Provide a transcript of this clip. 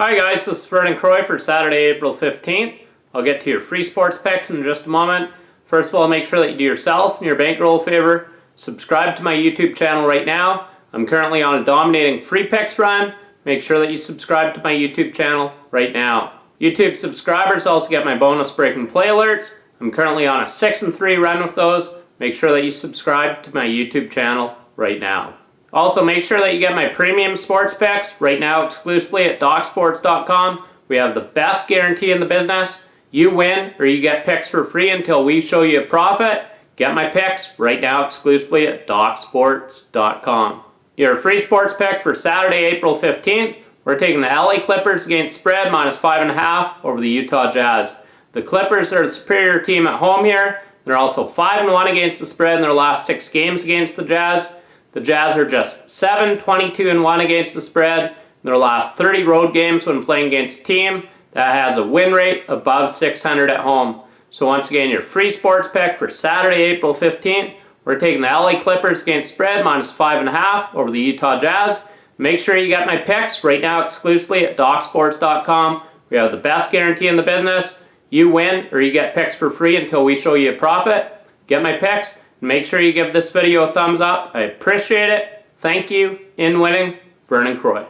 Hi guys, this is Vernon Croy for Saturday, April 15th. I'll get to your free sports picks in just a moment. First of all, make sure that you do yourself and your bankroll a favor. Subscribe to my YouTube channel right now. I'm currently on a dominating free picks run. Make sure that you subscribe to my YouTube channel right now. YouTube subscribers also get my bonus breaking play alerts. I'm currently on a 6 and 3 run with those. Make sure that you subscribe to my YouTube channel right now. Also, make sure that you get my premium sports picks right now exclusively at DocSports.com. We have the best guarantee in the business. You win or you get picks for free until we show you a profit. Get my picks right now exclusively at DocSports.com. Your free sports pick for Saturday, April 15th. We're taking the LA Clippers against spread minus 5.5 over the Utah Jazz. The Clippers are the superior team at home here. They're also 5-1 against the spread in their last six games against the Jazz. The Jazz are just 7, 22, and 1 against the spread their last 30 road games when playing against a team that has a win rate above 600 at home. So once again, your free sports pick for Saturday, April 15th, we're taking the LA Clippers against spread minus 5.5 over the Utah Jazz. Make sure you get my picks right now exclusively at DocSports.com. We have the best guarantee in the business. You win or you get picks for free until we show you a profit. Get my picks. Make sure you give this video a thumbs up. I appreciate it. Thank you. In winning, Vernon Croy.